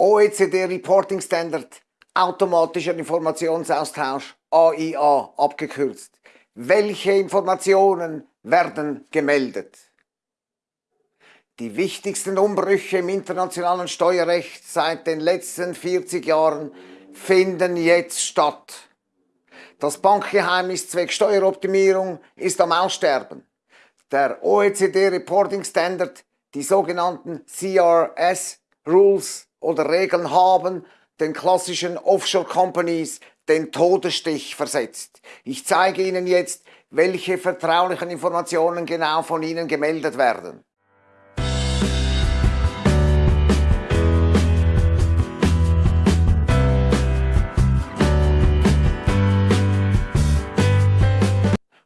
OECD Reporting Standard, automatischer Informationsaustausch, AIA abgekürzt. Welche Informationen werden gemeldet? Die wichtigsten Umbrüche im internationalen Steuerrecht seit den letzten 40 Jahren finden jetzt statt. Das Bankgeheimnis zwecks Steueroptimierung ist am Aussterben. Der OECD Reporting Standard, die sogenannten CRS Rules oder Regeln haben den klassischen Offshore Companies den Todesstich versetzt. Ich zeige Ihnen jetzt, welche vertraulichen Informationen genau von Ihnen gemeldet werden.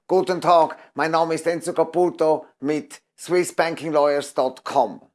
Guten Tag, mein Name ist Enzo Caputo mit SwissBankingLawyers.com.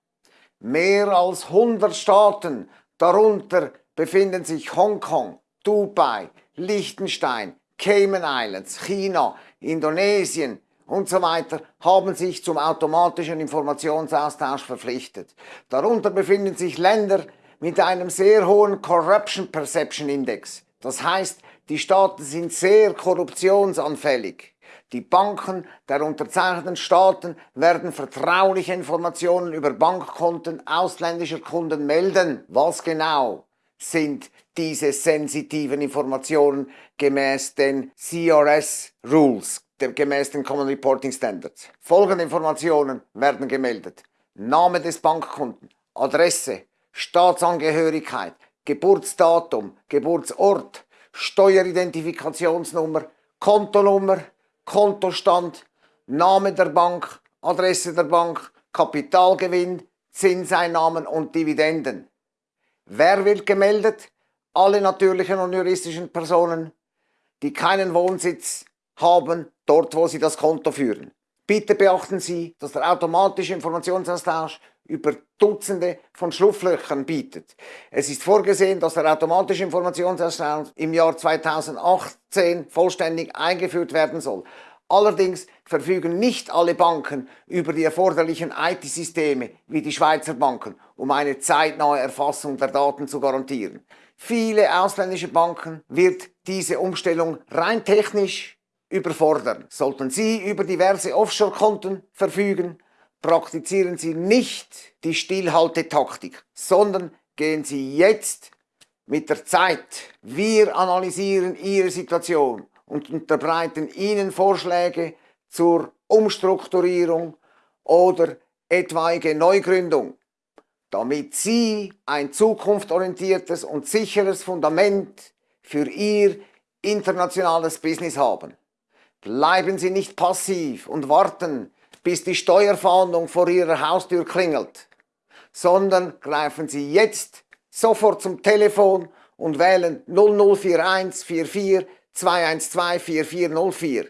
Mehr als 100 Staaten, darunter befinden sich Hongkong, Dubai, Liechtenstein, Cayman Islands, China, Indonesien und so weiter, haben sich zum automatischen Informationsaustausch verpflichtet. Darunter befinden sich Länder mit einem sehr hohen Corruption Perception Index. Das heißt, die Staaten sind sehr korruptionsanfällig. Die Banken der unterzeichneten Staaten werden vertrauliche Informationen über Bankkonten ausländischer Kunden melden. Was genau sind diese sensitiven Informationen gemäß den CRS Rules, gemäß den Common Reporting Standards? Folgende Informationen werden gemeldet. Name des Bankkunden, Adresse, Staatsangehörigkeit, Geburtsdatum, Geburtsort, Steueridentifikationsnummer, Kontonummer, Kontostand, Name der Bank, Adresse der Bank, Kapitalgewinn, Zinseinnahmen und Dividenden. Wer wird gemeldet? Alle natürlichen und juristischen Personen, die keinen Wohnsitz haben, dort wo sie das Konto führen. Bitte beachten Sie, dass der automatische Informationsaustausch über Dutzende von Schlupflöchern bietet. Es ist vorgesehen, dass der automatische Informationsaustausch im Jahr 2018 vollständig eingeführt werden soll. Allerdings verfügen nicht alle Banken über die erforderlichen IT-Systeme wie die Schweizer Banken, um eine zeitnahe Erfassung der Daten zu garantieren. Viele ausländische Banken wird diese Umstellung rein technisch überfordern. Sollten Sie über diverse Offshore-Konten verfügen, praktizieren Sie nicht die Stillhaltetaktik, sondern gehen Sie jetzt mit der Zeit. Wir analysieren Ihre Situation und unterbreiten Ihnen Vorschläge zur Umstrukturierung oder etwaige Neugründung, damit Sie ein zukunftsorientiertes und sicheres Fundament für Ihr internationales Business haben. Bleiben Sie nicht passiv und warten, bis die Steuerfahndung vor Ihrer Haustür klingelt, sondern greifen Sie jetzt sofort zum Telefon und wählen 0041 44 212 4404.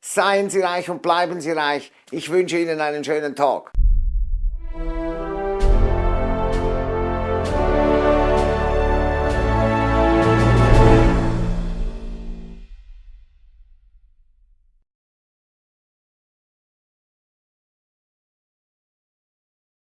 Seien Sie reich und bleiben Sie reich. Ich wünsche Ihnen einen schönen Tag.